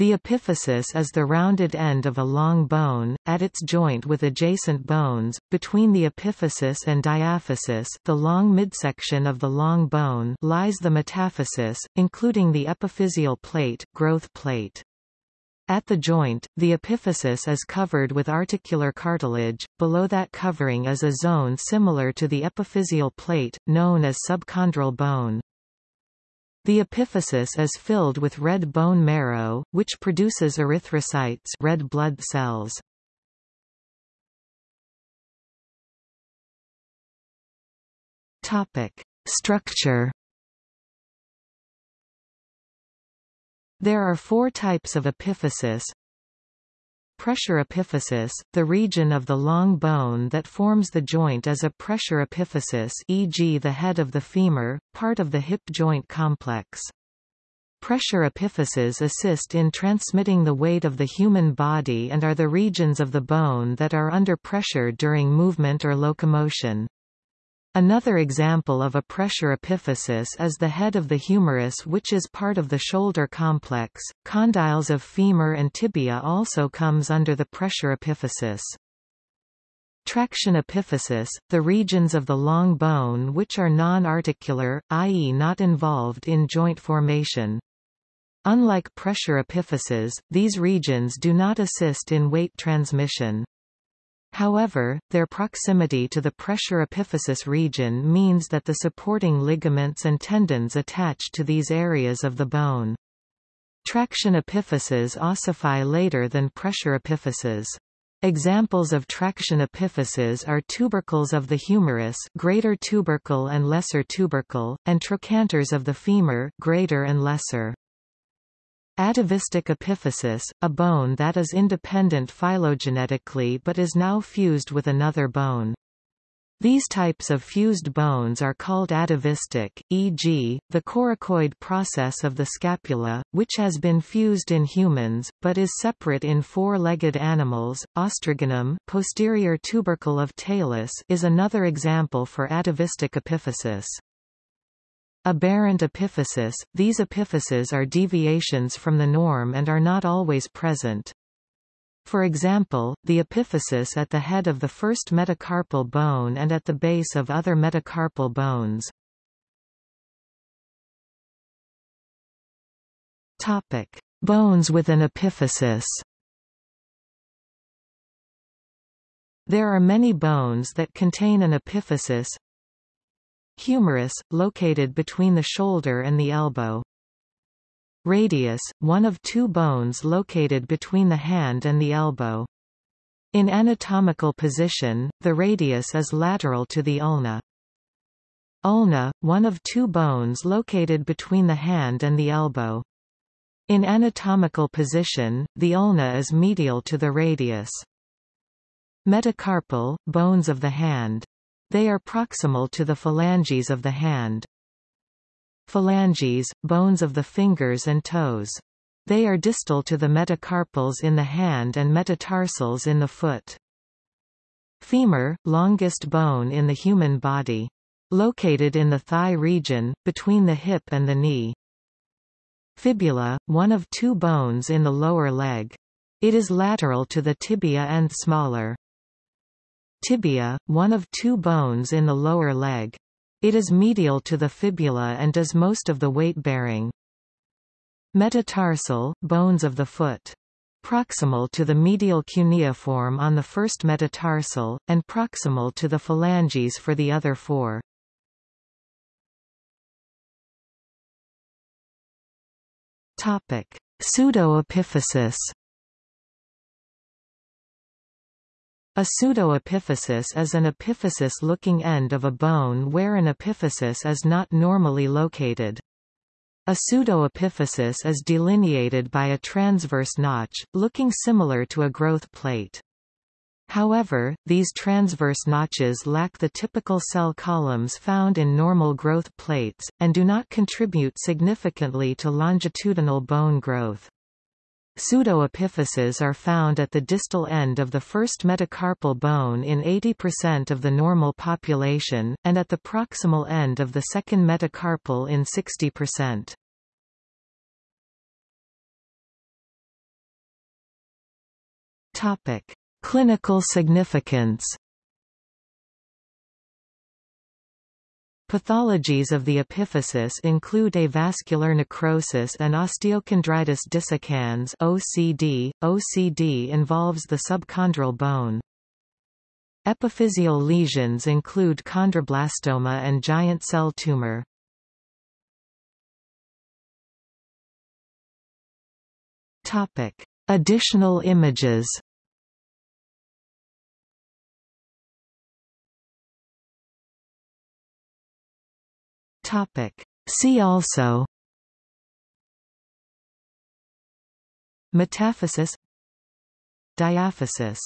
The epiphysis is the rounded end of a long bone, at its joint with adjacent bones, between the epiphysis and diaphysis the long midsection of the long bone lies the metaphysis, including the epiphyseal plate, growth plate. At the joint, the epiphysis is covered with articular cartilage, below that covering is a zone similar to the epiphyseal plate, known as subchondral bone. The epiphysis is filled with red bone marrow, which produces erythrocytes red blood cells. Topic: Structure. There are four types of epiphysis, Pressure epiphysis, the region of the long bone that forms the joint is a pressure epiphysis e.g. the head of the femur, part of the hip joint complex. Pressure epiphyses assist in transmitting the weight of the human body and are the regions of the bone that are under pressure during movement or locomotion. Another example of a pressure epiphysis is the head of the humerus which is part of the shoulder complex. Condyles of femur and tibia also comes under the pressure epiphysis. Traction epiphysis, the regions of the long bone which are non-articular, i.e. not involved in joint formation. Unlike pressure epiphyses, these regions do not assist in weight transmission. However, their proximity to the pressure epiphysis region means that the supporting ligaments and tendons attach to these areas of the bone. Traction epiphyses ossify later than pressure epiphyses. Examples of traction epiphyses are tubercles of the humerus greater tubercle and lesser tubercle, and trochanters of the femur greater and lesser. Atavistic epiphysis, a bone that is independent phylogenetically but is now fused with another bone. These types of fused bones are called atavistic, e.g., the coracoid process of the scapula, which has been fused in humans, but is separate in four-legged animals. Os trigonum posterior tubercle of Talus is another example for atavistic epiphysis. Aberrant epiphysis – These epiphyses are deviations from the norm and are not always present. For example, the epiphysis at the head of the first metacarpal bone and at the base of other metacarpal bones. Topic: Bones with an epiphysis. There are many bones that contain an epiphysis, Humerus, located between the shoulder and the elbow. Radius, one of two bones located between the hand and the elbow. In anatomical position, the radius is lateral to the ulna. Ulna, one of two bones located between the hand and the elbow. In anatomical position, the ulna is medial to the radius. Metacarpal, bones of the hand. They are proximal to the phalanges of the hand. Phalanges, bones of the fingers and toes. They are distal to the metacarpals in the hand and metatarsals in the foot. Femur, longest bone in the human body. Located in the thigh region, between the hip and the knee. Fibula, one of two bones in the lower leg. It is lateral to the tibia and smaller. Tibia, one of two bones in the lower leg. It is medial to the fibula and does most of the weight-bearing. Metatarsal, bones of the foot. Proximal to the medial cuneiform on the first metatarsal, and proximal to the phalanges for the other four. Pseudoepiphysis A pseudoepiphysis is an epiphysis-looking end of a bone where an epiphysis is not normally located. A pseudoepiphysis is delineated by a transverse notch, looking similar to a growth plate. However, these transverse notches lack the typical cell columns found in normal growth plates, and do not contribute significantly to longitudinal bone growth. Pseudoepiphyses are found at the distal end of the first metacarpal bone in 80% of the normal population, and at the proximal end of the second metacarpal in 60%. Topic. Clinical significance Pathologies of the epiphysis include avascular necrosis and osteochondritis dissecans (OCD). OCD involves the subchondral bone. Epiphyseal lesions include chondroblastoma and giant cell tumor. Topic: Additional images. Topic. See also Metaphysis Diaphysis